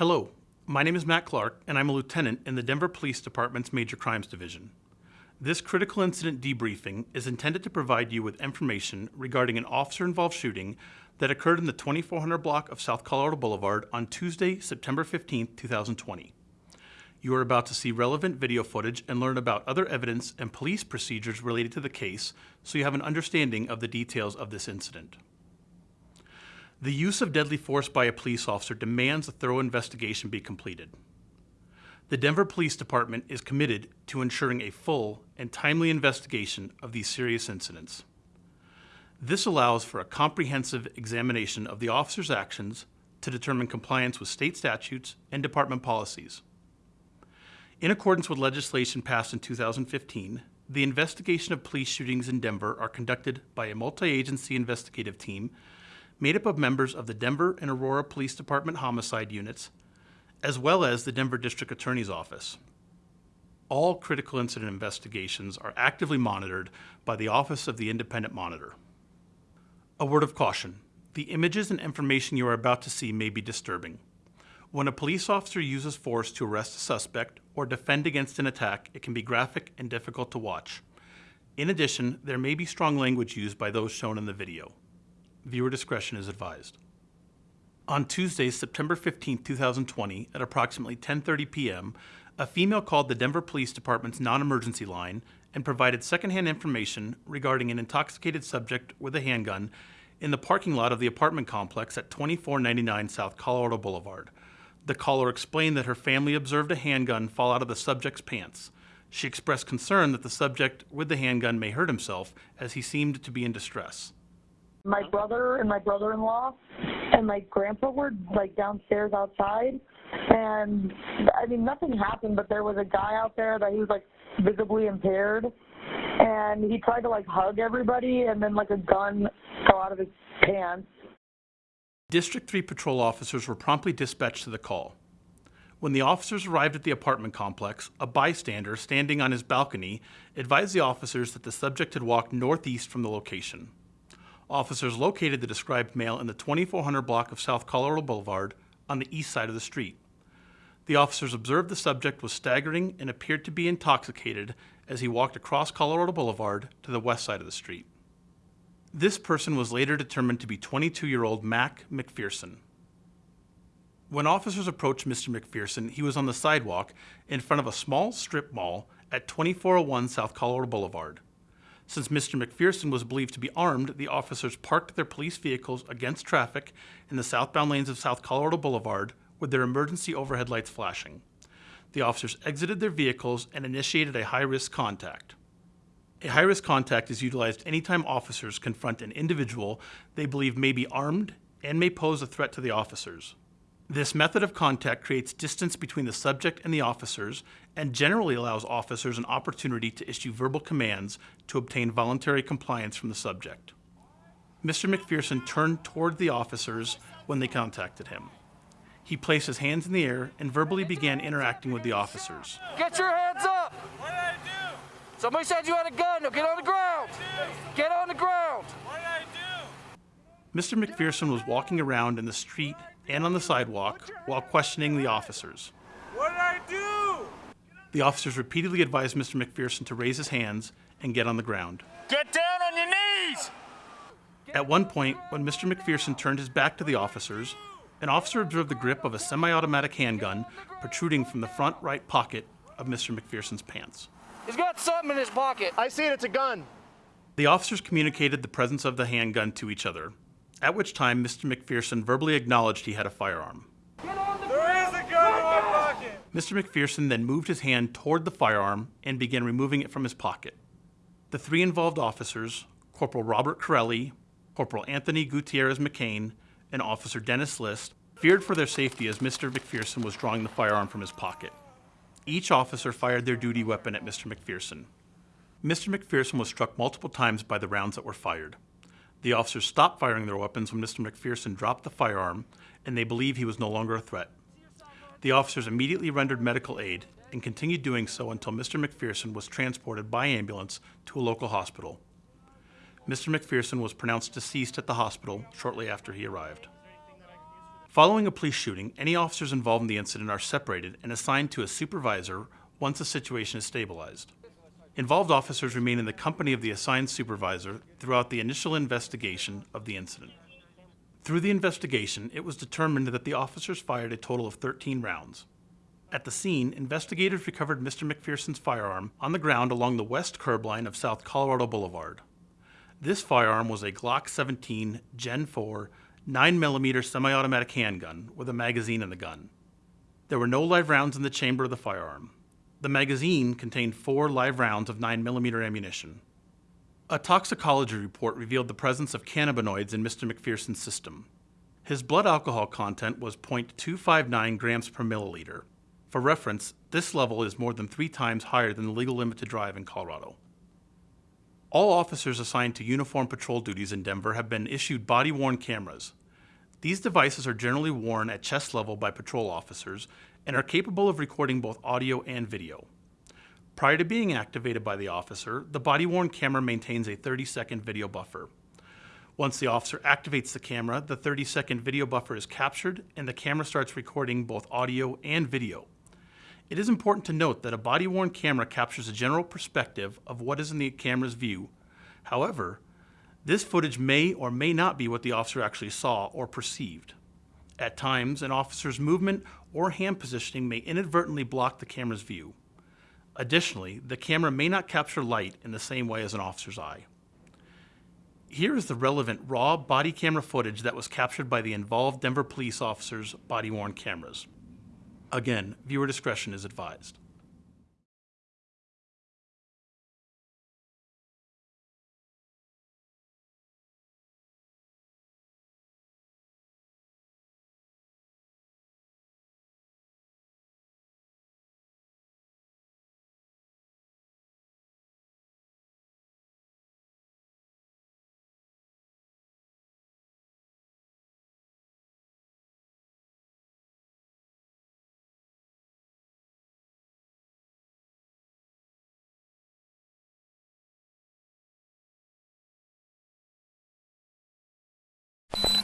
Hello, my name is Matt Clark, and I'm a lieutenant in the Denver Police Department's Major Crimes Division. This critical incident debriefing is intended to provide you with information regarding an officer involved shooting that occurred in the 2400 block of South Colorado Boulevard on Tuesday, September 15, 2020. You are about to see relevant video footage and learn about other evidence and police procedures related to the case so you have an understanding of the details of this incident. The use of deadly force by a police officer demands a thorough investigation be completed. The Denver Police Department is committed to ensuring a full and timely investigation of these serious incidents. This allows for a comprehensive examination of the officer's actions to determine compliance with state statutes and department policies. In accordance with legislation passed in 2015, the investigation of police shootings in Denver are conducted by a multi-agency investigative team made up of members of the Denver and Aurora Police Department homicide units, as well as the Denver District Attorney's Office. All critical incident investigations are actively monitored by the Office of the Independent Monitor. A word of caution. The images and information you are about to see may be disturbing. When a police officer uses force to arrest a suspect or defend against an attack, it can be graphic and difficult to watch. In addition, there may be strong language used by those shown in the video. Viewer discretion is advised. On Tuesday, September 15, 2020, at approximately 10:30 p.m., a female called the Denver Police Department's non-emergency line and provided secondhand information regarding an intoxicated subject with a handgun in the parking lot of the apartment complex at 2499 South Colorado Boulevard. The caller explained that her family observed a handgun fall out of the subject's pants. She expressed concern that the subject with the handgun may hurt himself as he seemed to be in distress my mm-hmm. brother and my brother-in-law and my grandpa were like downstairs outside and I mean nothing happened but there was a guy out there that he was like visibly impaired and he tried to like hug everybody and then like a gun fell out of his pants. District 3 patrol officers were promptly dispatched to the call. When the officers arrived at the apartment complex, a bystander standing on his balcony advised the officers that the subject had walked northeast from the location officers located the described male in the 2400 block of South Colorado Boulevard on the east side of the street. The officers observed the subject was staggering and appeared to be intoxicated as he walked across Colorado Boulevard to the west side of the street. This person was later determined to be 22-year-old Mac McPherson. When officers approached Mr. McPherson, he was on the sidewalk in front of a small strip mall at 2401 South Colorado Boulevard. Since Mr. McPherson was believed to be armed, the officers parked their police vehicles against traffic in the southbound lanes of South Colorado Boulevard with their emergency overhead lights flashing. The officers exited their vehicles and initiated a high-risk contact. A high-risk contact is utilized anytime officers confront an individual they believe may be armed and may pose a threat to the officers. This method of contact creates distance between the subject and the officers and generally allows officers an opportunity to issue verbal commands to obtain voluntary compliance from the subject. Mr. McPherson turned toward the officers when they contacted him. He placed his hands in the air and verbally began interacting with the officers. Get your hands up! What did I do? Somebody said you had a gun. Now get on the ground! Get on the ground! What did I do? Mr. McPherson was walking around in the street and on the sidewalk while questioning the officers. What did I do? The officers repeatedly advised Mr. McPherson to raise his hands and get on the ground. Get down on your knees! At one point, when Mr. McPherson turned his back to the officers, an officer observed the grip of a semi-automatic handgun protruding from the front right pocket of Mr. McPherson's pants. He's got something in his pocket. I see it, it's a gun. The officers communicated the presence of the handgun to each other, at which time Mr. McPherson verbally acknowledged he had a firearm. There is a gun in my pocket! Mr. McPherson then moved his hand toward the firearm and began removing it from his pocket. The three involved officers, Corporal Robert Corelli, Corporal Anthony Gutierrez McCain, and Officer Dennis Liss, feared for their safety as Mr. McPherson was drawing the firearm from his pocket. Each officer fired their duty weapon at Mr. McPherson. Mr. McPherson was struck multiple times by the rounds that were fired. The officers stopped firing their weapons when Mr. McPherson dropped the firearm, and they believe he was no longer a threat. The officers immediately rendered medical aid and continued doing so until Mr. McPherson was transported by ambulance to a local hospital. Mr. McPherson was pronounced deceased at the hospital shortly after he arrived. Following a police shooting, any officers involved in the incident are separated and assigned to a supervisor once the situation is stabilized. Involved officers remain in the company of the assigned supervisor throughout the initial investigation of the incident. Through the investigation, it was determined that the officers fired a total of 13 rounds. At the scene, investigators recovered Mr. McPherson's firearm on the ground along the west curb line of South Colorado Boulevard. This firearm was a Glock 17 Gen 4 9mm semi automatic handgun with a magazine in the gun. There were no live rounds in the chamber of the firearm. The magazine contained four live rounds of 9mm ammunition. A toxicology report revealed the presence of cannabinoids in Mr. McPherson's system. His blood alcohol content was 0.259 grams per milliliter. For reference, this level is more than three times higher than the legal limit to drive in Colorado. All officers assigned to uniform patrol duties in Denver have been issued body worn cameras. These devices are generally worn at chest level by patrol officers and are capable of recording both audio and video. Prior to being activated by the officer, the body worn camera maintains a 30 second video buffer. Once the officer activates the camera, the 30 second video buffer is captured and the camera starts recording both audio and video. It is important to note that a body worn camera captures a general perspective of what is in the camera's view. However, this footage may or may not be what the officer actually saw or perceived. At times, an officer's movement or hand positioning may inadvertently block the camera's view. Additionally, the camera may not capture light in the same way as an officer's eye. Here is the relevant raw body camera footage that was captured by the involved Denver police officers' body worn cameras. Again, viewer discretion is advised.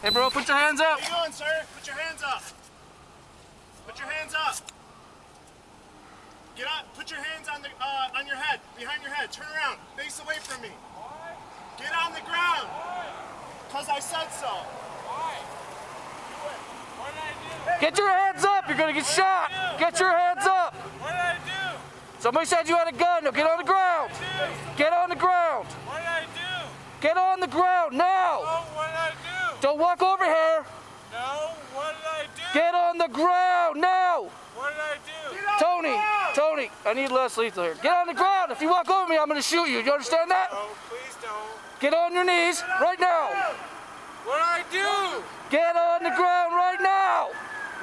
Hey, bro, put your hands up. How you doing, sir? Put your hands up. Put your hands up. Get up. Put your hands on the uh, on your head, behind your head. Turn around. Face away from me. Why? Get on the ground. Why? Cause I said so. Why? What did I do? Get your hands up. You're gonna get shot. Get your hands up. What did I do? Somebody said you had a gun. Now get on the ground. Get on the ground. What did I do? Get on the ground now. Oh, what did I do? Don't walk over here. No, what did I do? Get on the ground now. What did I do? Tony, Tony, I need less lethal here. Get on the ground. If you walk over me, I'm gonna shoot you. You understand that? Oh, please don't. Get on your knees right now. What did I do? Get on the ground right now.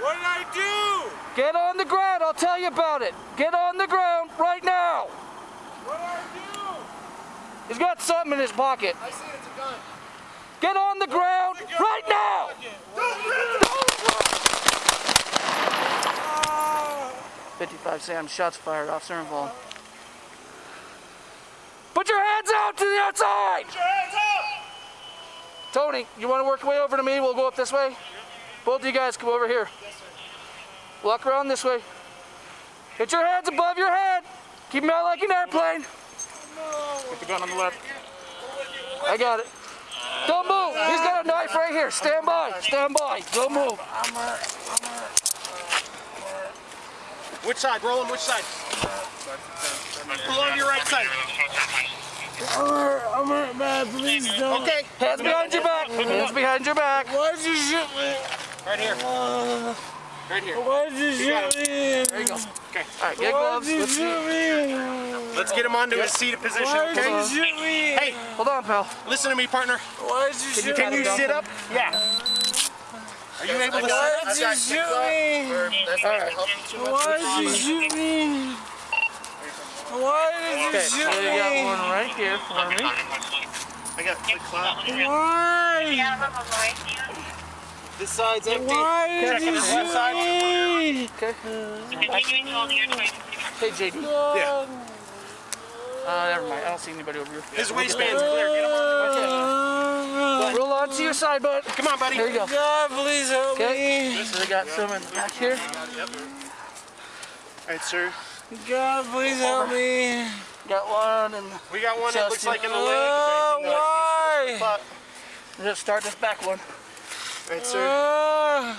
What did I do? Get on the ground. I'll tell you about it. Get on the ground right now. What did I do? He's got something in his pocket. I see it's a gun. Get on the ground right now. 55 Sam, shots fired, officer involved. Put your hands out to the outside. Put your hands up. Tony, you want to work your way over to me? We'll go up this way. Both of you guys come over here. Walk around this way. Get your hands above your head. Keep them out like an airplane. Put the gun on the left. I got it. Don't move. He's got a knife right here. Stand by. Stand by. Don't move. Which side? Roll him. Which side? Pull on your right side. I'm hurt bad, please don't. Okay. Hands behind your back. Hands behind your back. Why'd you shoot me? Right here. Right here. Why'd you shoot me? There you go. Okay. All right, get Why'd gloves. you Let's see. shoot me? Let's get him onto his seated position. Why'd Okay. you shoot me? Hey, Hold on, pal. listen to me, partner. Why'd you shoot Can you sit up? Yeah. Are you able to Why'd sit up? you shoot me? All right. Why'd you shoot me? Why did you Okay, shoot so you got one right here for me. I got quick clot. Why? This side's empty. Why did Checking you his left shoot side. me? Okay. Hey, JD. Yeah. Uh, never mind. I don't see anybody over here. His waistband's clear. Get him on. Roll on to to your side, bud. Come on, buddy. Here you go. God, please help Okay. me. So we got some in back here. Yep. All right, sir. God, please help me. Got one and We got one that looks Chesty. like in the leg. Oh, Is there anything that needs to why? slip up? let's start this back one. All right, sir. Ah,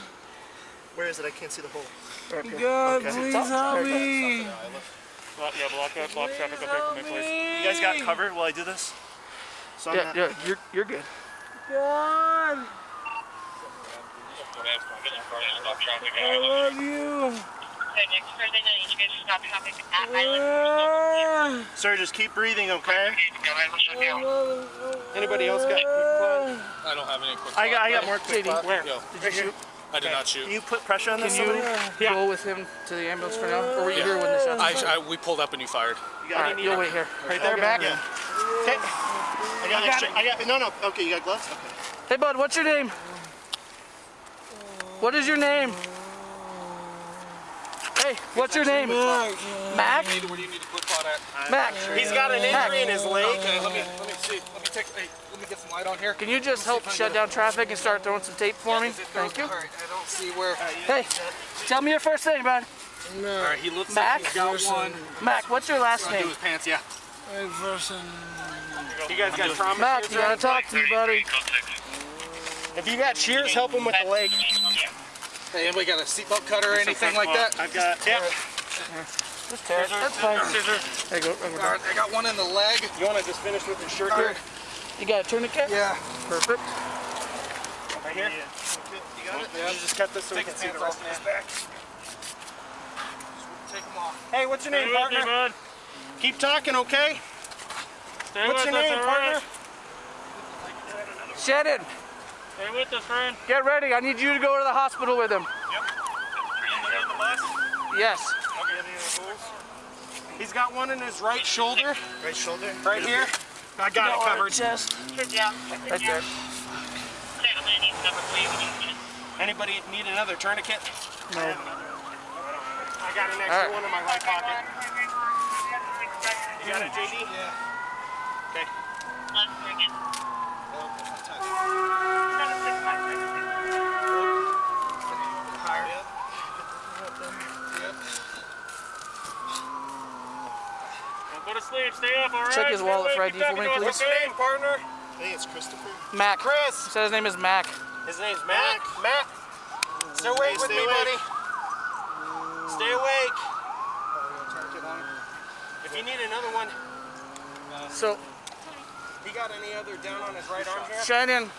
Where is it? I can't see the hole. Right. God, Okay. please Top. help There you. Yeah, block that, block traffic up Help there for me, please. You guys got cover while I do this? So Yeah, yeah, you're you're good. God, I love you. next further you guys stop traffic at Island. Ah, Sir, just keep breathing, okay? Anybody else got quick I don't have any quick I got, I got more quick JD, where? Yo. Did you shoot? But I did not shoot. Can you put pressure on this? Can this, you somebody? go with him to the ambulance for now? Or were you here when the shots I. I, we pulled up and you fired. You All got right, you'll wait here. Right there, back? Yeah. Okay. I got extra. I got, no, no. Okay, you got gloves? Okay. Hey, bud, what's your name? What is your name? Hey, what's your name? Mac? Where do you need a quick clot at? Mac. He's got an injury in his leg. Okay, let me let me see. Let me take. Hey, let me get some light on here. Can you just help shut down traffic and start throwing some tape for me? Thank you. All right, I don't see where. Hey, tell me your first name, bud. All right, he looks Mac? like he's got one. Mac, what's your last Do name? his pants, yeah. Hey, person. You guys got trauma? Mac, you gotta talk to me, buddy. If you got shears, help him with the leg. Hey, anybody got a seatbelt cutter or anything like that? I've got. Yeah. Just tear it. That's fine. There you go. Right, we're All done. right, I got one in the leg. You want to just finish with your shirt All here? right. You got a tourniquet? Yeah. Perfect. Right here? You got it? You just cut this so we can see the off rest his back. Take them off. Hey, what's your name, partner? Keep talking, okay? What's your name, partner? Shannon. Stay with us, friend. Get ready. I need you to go to the hospital with him. In the bus? Yes. Okay. Any other holes? He's got one in his right shoulder, Right shoulder? right here. I got it covered. Chest. Sit down. Right there. Okay, I'm gonna need number three when you finish. Anybody need another tourniquet? No. I got an extra right. one in my right pocket. You got it, JD? Yeah. Okay. Left again. Seven, six, five, six, six. Don't go to sleep. Stay up, all right? Check his Stay wallet awake. for Keep ID for me, please. What's your name, partner? Hey, it's Christopher. Mac. Chris. He said his name is Mac. His name's Mac. Mac. Stay awake with stay me, awake. buddy. Stay awake. If you need another one, So he got any other down on his right arm here? Shannon,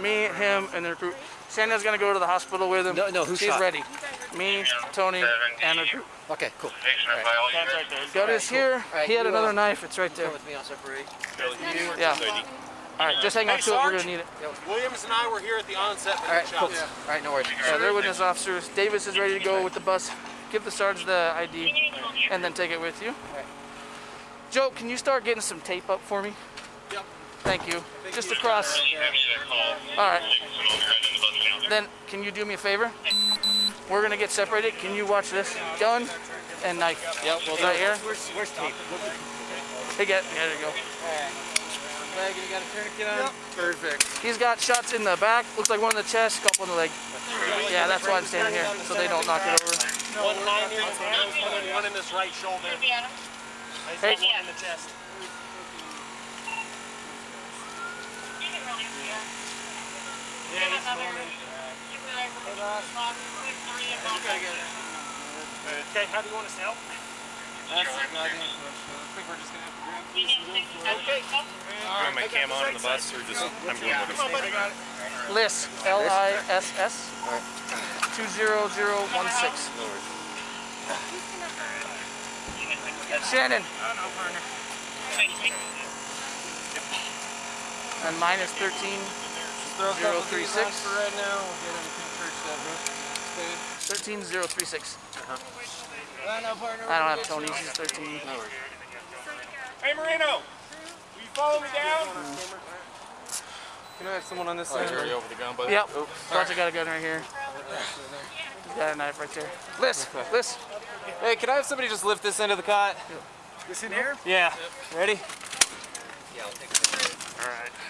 me, him, and the recruit. Shannon's gonna go to the hospital with him. No, no, who She's shot? ready. Me, Tony, and the group. Okay, cool. Got his here. right, He had you, uh, another knife. It's right there. Come with me, I'll separate. Yeah. All right, just hang on Hey, to it. We're gonna need it. Williams and I were here at the onset All right, cool. shots. All right, no worries. Yeah, they're witness officers. Davis is ready to go with the bus. Give the sergeant the ID and then take it with you. Joe, can you start getting some tape up for me? Yep. Thank you. Just across. All right. Then can you do me a favor? We're gonna get separated. Can you watch this? Gun and knife. Yep. Well, right here. Where's, where's tape? Hey, get. There you go. Leg, you got a tourniquet on? Perfect. He's got shots in the back. Looks like one in the chest, couple in the leg. Yeah, that's why I'm standing here, so they don't knock it over. One nine here, one in- one in his right shoulder. Indiana. I just Hey. one in the chest. You can really see it. Yeah, he's Another. going in. You guys are lock, quick three and go. Okay, how do you want us to help? Okay. Am I cam on in the bus or just I'm going with Come on, buddy. Liss, L-I-S-S, 20016. Shannon. And mine is 13036. Right now. We'll get him to church that, bro. 13036. I uh-huh. know, partner. I don't have Tony's, he's 13. Hey, Marino, will you follow me down? Can I have someone on this Oh, side? he's already over the gun, but Yep. Roger got a gun right here. He's got a knife right there. Liss, Liss. Hey, can I have somebody just lift this end of the cot? This in here? Yeah. Ready? Sergeant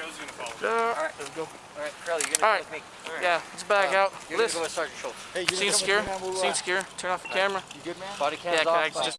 Joe's gonna follow. Alright, Let's go. All right, Crowley, you're gonna right. go with me. All right. yeah, let's back Uh, out. You're gonna Listen, go with Sergeant Schultz. Hey, you scene secure. come with me, man? We'll, Scene uh, secure. Turn off the camera. You good, man? Body Yeah, cams can I off. just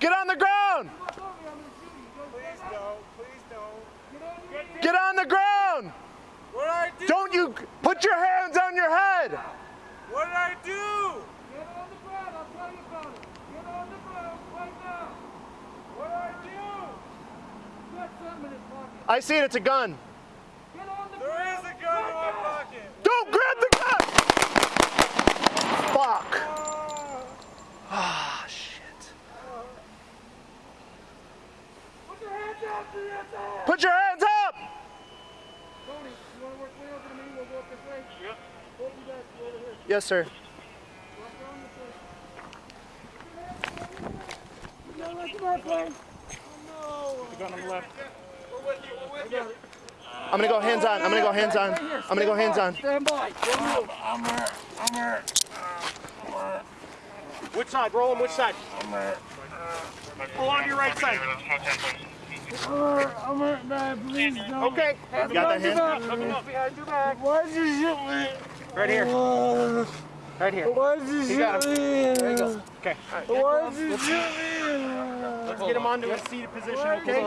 Get on the ground! Get on the ground! What did I do? Don't you put your hands on your head! What did I do? Get on the ground, I'll tell you about it. Get on the ground right now. What did I do? I see it, it's a gun. There is a gun in my pocket. Don't grab the gun! Fuck. Ah, shit. Put your hands up! Yes, sir. I'm gonna go hands on. I'm gonna go hands on. I'm gonna go hands on. stand by i'm on Which side? Roll him. Which side? Pull on your right side. Okay. You got that hand? Why'd you shoot me? Right here. Right here. Why'd you shoot got me? There you go. Okay. Why'd you shoot me? Let's get him onto a seated position, okay?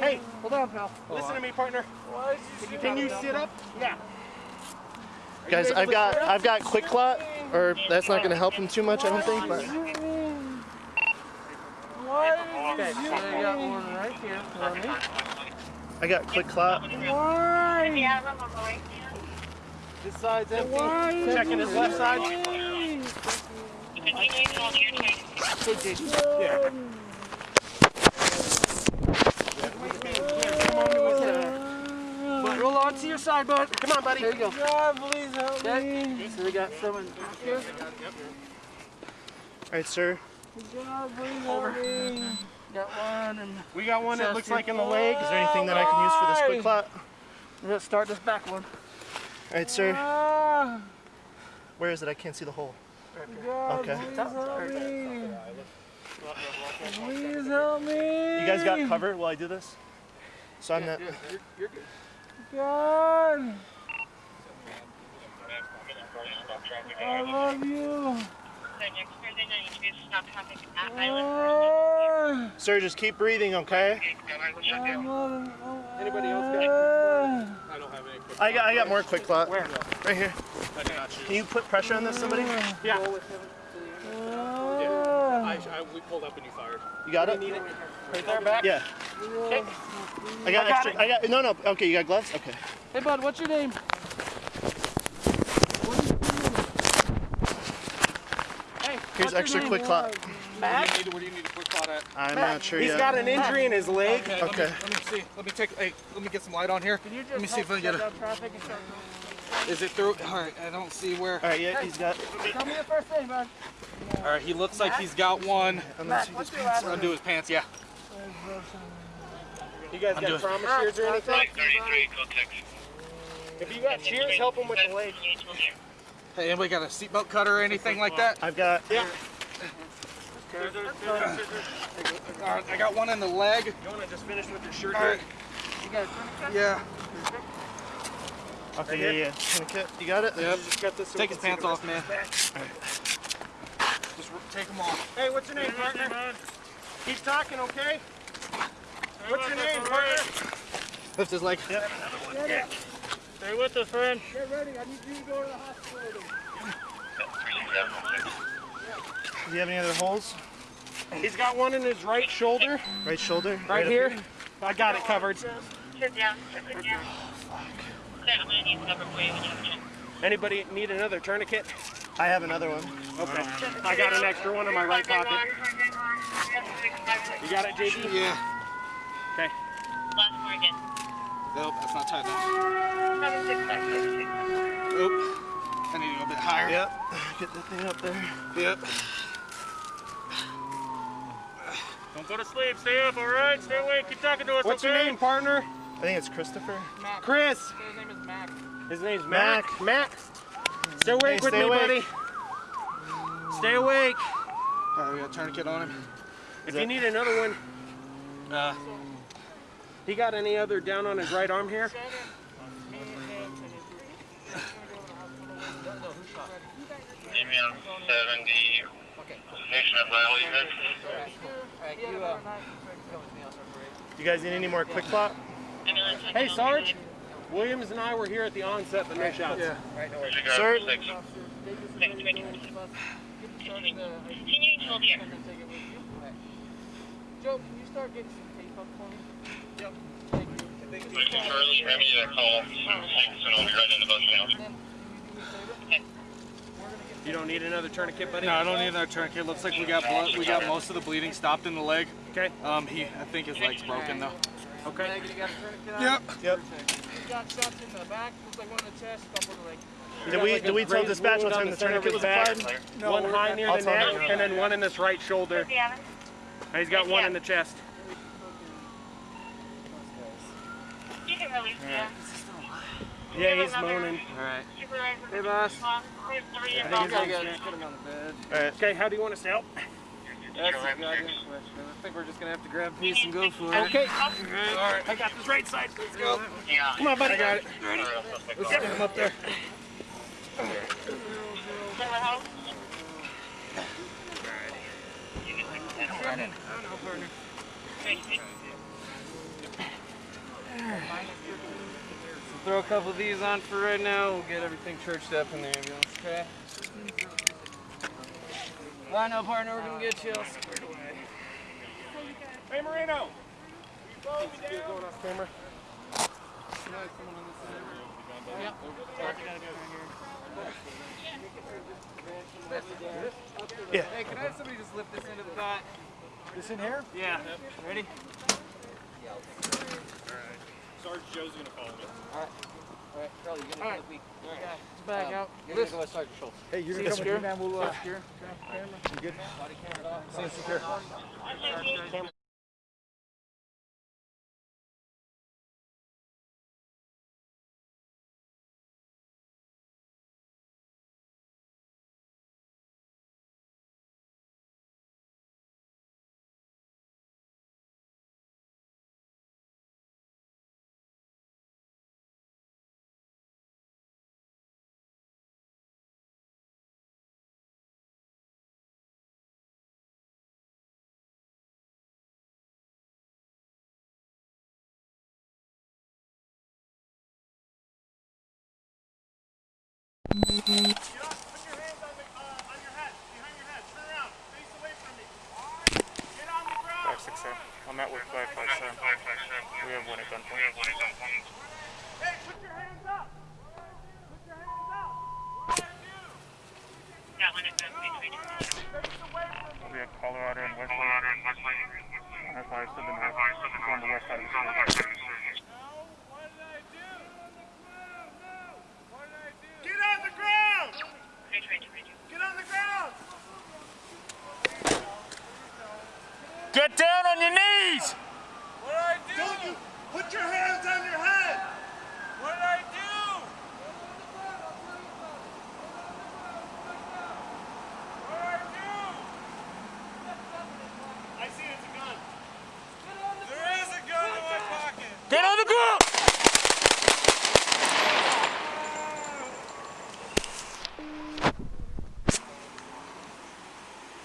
Hey, hold on, pal. listen to me, partner. Why'd you shoot Can you sit up? Yeah. Guys, I've got I've got quick clot, or that's not gonna help him too much, I don't think. But Why did you shoot I got one right here. for me. I got quick clot. Why? Yeah, I'm on my way. This side's empty. Why did Checking his left side. Continuing on your turn. Yeah. But roll on to your side, bud. Come on, buddy. There you go. God, please help me. So we got someone here. All right, sir. God, please help me. Got one, and We got one that looks like in the leg. Is there anything that I can use for this quick clot? let's start this back one. All right, sir. Ah, Where is it? I can't see the hole. God, Okay. please help me. Please help me. You guys got cover while I do this? So I'm not. God. I love you. So next Thursday night, you guys stop traffic at Island. Sir, just keep breathing, okay? I love Anybody else got? I got I got more quick clot. Where? Right here. Can you put pressure on this, somebody? Yeah. Ah, we pulled up and you fired. You got it? Right there, back. Yeah. I got extra. I got no no. Okay, you got gloves. Okay. Hey, bud, what's your name? Hey, Here's extra quick clot. Where do you need, where do you need a quick clot at? I'm not sure He's yet. got an injury in his leg. Okay. Let me, let me see. Let me take. Hey, let me get some light on here. Can you just Let me see if I get shut a. traffic Is it through? All right. I don't see where. All right. Yeah, he's got. Tell me your first name, bud. All right. He looks like he's got one. Matt, what's your last name? Undo his pants. Yeah. You guys got trauma shears or anything? 33, contact. If you got shears, help him with the leg. Hey, anybody got a seatbelt cutter or anything like that? I've got. Yeah. All right. I got one in the leg. You want to just finish with your shirt? All right. You got a tourniquet? Yeah. Okay. Yeah. Yeah. Tourniquet. You got it. Yep. Just got this. so Take his pants off, man. Just take them off. Hey, what's your name, partner? Keep talking, okay? What's your name, partner? Lift his leg. Stay with us, friend. Get ready. I need you to go to the hospital. Do you have any other holes? He's got one in his right shoulder. Right shoulder. Right, Right here? I got it covered. Sit down, sit down. Okay, I'm gonna need the number for you when you have a chance. Anybody need another tourniquet? I have another one. Okay. I got an extra one in my right pocket. You got it, JD? Yeah. Okay. Last four again. Nope, that's not tight enough. Seven six five six six. Oop. I need to go a bit higher. Yep. Get that thing up there. Yep. Don't go to sleep. Stay up, all right? Stay awake. Keep talking to us, What's okay? your name, partner? I think it's Christopher. Chris. His name is Mac. His name's Mac. Mac. Stay awake Hey, with stay me, awake. buddy. Stay awake. All right, we got a tourniquet on him. If you need another one, Uh, he got any other down on his right arm here? Email seventy. Nation of Riley. You, uh, guys need any more quick clot? Hey, Sarge. Williams and I were here at the onset, but no shots. yeah. Sir? Six. Six twenty. Continuing to hold here. Joe, can you start getting some tape up for me? Yep. Charlie, have me that call. Thanks, and I'll be right in about now. You don't need another tourniquet, buddy? No, I don't need another tourniquet. Looks like we got blood. We got most of the bleeding stopped in the leg. Okay. Um, he, I think his leg's broken though. Okay. Megan, you got a? Yep. Yep. You got shots in the back, looks like one in the chest, couple in the leg. Did we did we tell Raised dispatch wound what on time the the center tourniquet was his back. applied? one high near the neck, him. and then one in this right shoulder. Yeah. And he's got one in the chest. Can release yeah. Yeah, he's moaning. Alright. Hey, boss. There's three I think involved. he's on Put him on the bed. All right. Okay, how do you want us to help? That's a goddamn question. I think we're just gonna have to grab a piece and go for it. Okay. Alright, I got this right side. Let's go. Yeah. Come on, buddy. I got it. Let's Get him up there. Throw a couple of these on for right now. We'll get everything churched up in the ambulance, okay? I know, partner. We're gonna get you all squared away. Hey, Marino. Going off camera. Hey, can I have somebody just lift this into the back? This in here? Yeah. Ready? Sarge Joe's gonna follow me. Alright, Charlie, you're gonna look weak. Alright. Back out. You're gonna go with Sergeant Schultz. Hey, you're See gonna secure? man. We'll uh, Secure. you good? Body camera off. See you secure. Get Five six seven. I'm at work five five seven. We have one at gunpoint. Hey, put your hands up. Put your hands up. Got one at gunpoint. Face away from me. We have Colorado and Westlake. That's why I said the north. It's on the west side of the state. Get on the ground. Get on the ground. Get down on your knees. What did I do? Don't you put your hands on your head. What did I do? What did I do? I see it's a gun. There is a gun in my pocket. Get on the ground.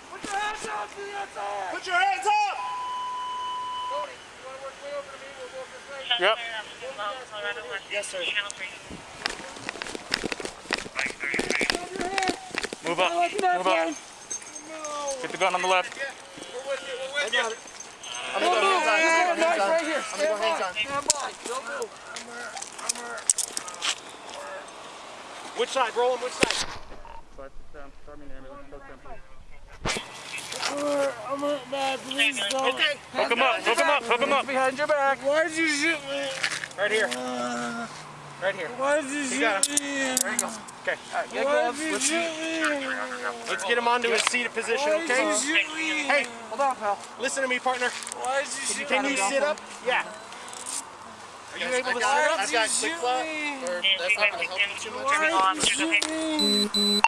Put your hands up to the outside. Put your hands up. Tony, you wanna work way over to me? We'll go this way. Yep. Yes, sir. Move up. Move up. Get the gun on the left. We're with you, we're with you. I'm gonna go hands on. I'm gonna go hands on. Right here. I'm gonna go hands on. Stand by. Don't move. Which side? Roll him. Which side? Five um, six seven. I'm hurt bad, please don't. Okay. Hook him up, hook him up, hook him up. Behind your back. Why'd you shoot me? Right here. Uh, right here. Why'd you shoot got me? There you go. Okay. All right, get Why'd gloves. you Let's shoot me? Let's get him onto his seated position, Why'd okay? you shoot me? Hey, hold on, pal. listen to me, partner. Why'd you shoot Can me? you sit up? Yeah. Are you able to sit up? Why'd you shoot me? That's not gonna help you too much. Why'd you shoot me?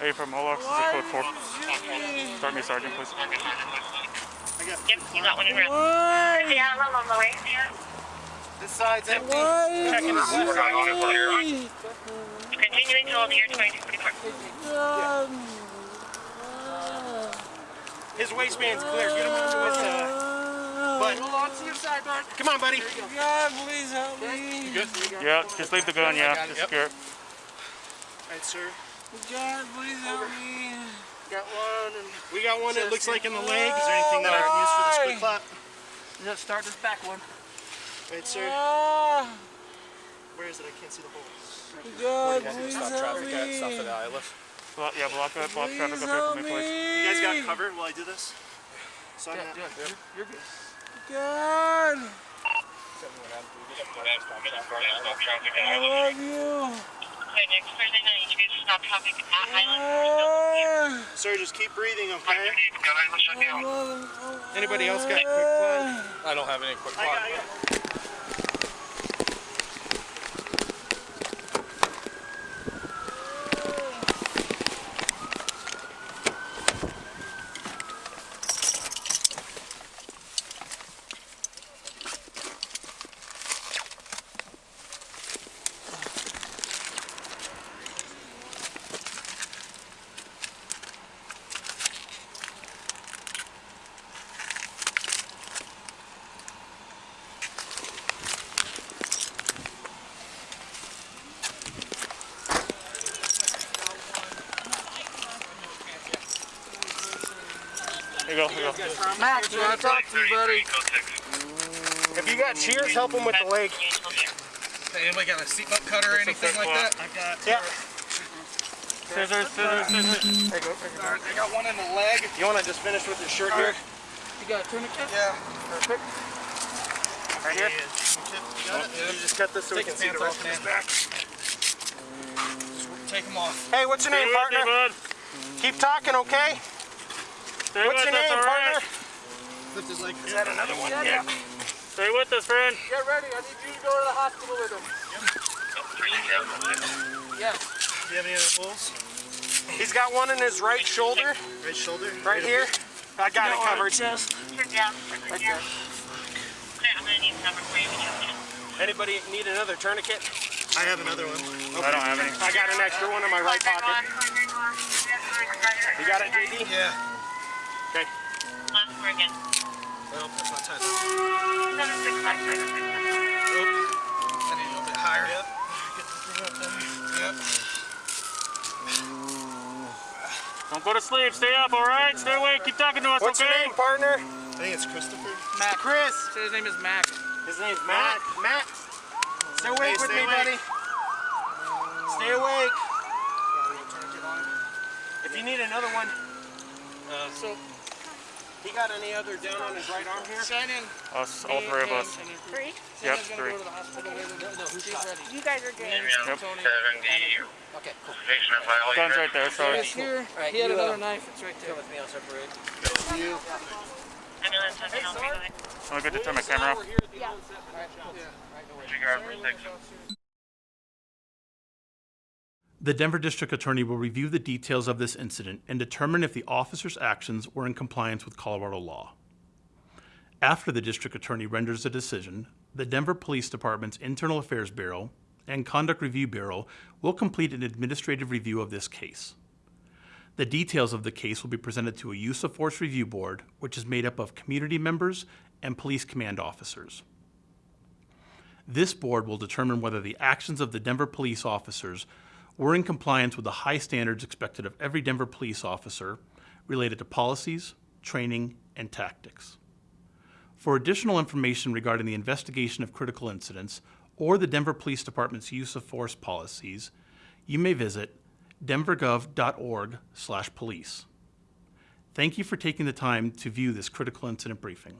Hey, from all officers Why'd code 4. You shoot me? Start me, Sergeant, please. Yep, you got one in round. Why? Yeah, I'm on the way. This side's empty. Why? Checking his did you left. shoot me? Continuing to hold the year 2244. God. His waistband's clear. Get him onto his uh, butt. Hold on to your side, Bart. Come on, buddy. God, please help me. Yeah, just leave the gun, yeah. Just secure it. Right, sir. God, please help me. Got one and We got one that looks like in the leg. Is there anything that I can use for this quick clot? just start this back one. Right, sir. Ah, Where is it? I can't see the hole. God, please help me. Block, yeah, block that, block traffic up here for me, please. You guys got me. cover while I do this? So I'm Yeah, yeah, you're, you're good. God, I love you. Okay, next Thursday night, you guys stop traffic at Highland. Ah, Sir, just keep breathing, okay? I love Anybody else got quick clot? I don't have any quick I got, I got. Here you go, here you go. Max, we to talk to you, buddy. If you got cheers, help him with the leg. Hey, Anybody got a seatbelt cutter or anything like that? I got. Yeah. Scissors, scissors, scissors. There you go. There go. I got one in the leg. You want to just finish with your shirt here? You got a tourniquet? Yeah. Perfect. Right here? You got oh, it? You just cut this so we can see the pants rest of off, his back. Just take them off. Hey, what's your name, Stay partner? Keep talking, okay? Stay What's your name, all partner? Right? Lift his leg. Is that another one? Yeah. Stay with us, friend. Get ready. I need you to go to the hospital with him. Yes. Do you have any other holes? He's got one in his right shoulder. Right shoulder? Right here. I got it covered. Chest. Turn down. Right there. Okay, I'm gonna need a for you. when you have. Anybody need another tourniquet? I have another one. I don't have any. I got an extra one in my right pocket. You got it, JD? Yeah. Okay. Last again. Well, that's not tight. Seven six five seven six five. I need a little bit higher. Yep. Yep. Don't go to sleep. Stay up, all right? Stay awake. Keep talking to us, What's okay? your name, partner? I think it's Christopher. Mac. Chris. Say his name is Mac. His name's Matt. Matt. Stay awake Hey, with stay me, awake. buddy. Stay awake. If you need another one, Uh, so, he got any other down on his right arm here? Shannon. Us, all three of us. Three? Yep, three. go to the hospital with him. No. You guys are good. Yep. Tony. Seventy. Okay, cool. Patient violated. Gun's right there, sorry. It's here. Right, he had you, uh, another knife. It's right there. with me, I'll separate. Ambulance has been on me. I'm good to turn my camera off. Yeah. Disregard for six. The Denver District Attorney will review the details of this incident and determine if the officer's actions were in compliance with Colorado law. After the District Attorney renders a decision, the Denver Police Department's Internal Affairs Bureau and Conduct Review Bureau will complete an administrative review of this case. The details of the case will be presented to a Use of Force Review Board, which is made up of community members and police command officers. This board will determine whether the actions of the Denver police officers were in compliance with the high standards expected of every Denver police officer related to policies, training, and tactics. For additional information regarding the investigation of critical incidents or the Denver Police Department's use of force policies, you may visit denvergov.org/police. Thank you for taking the time to view this critical incident briefing.